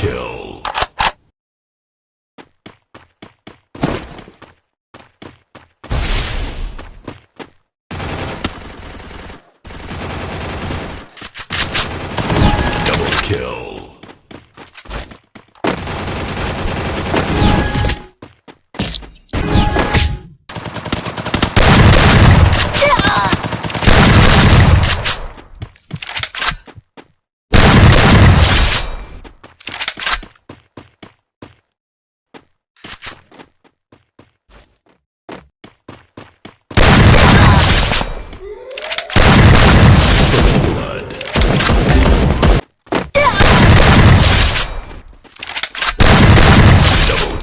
kill.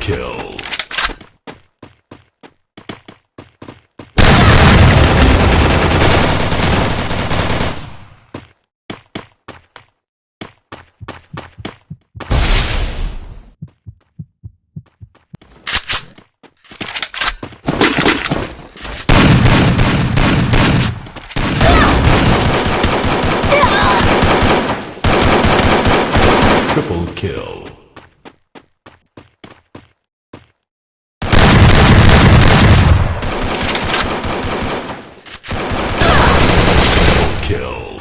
Kill. Triple kill. Kill.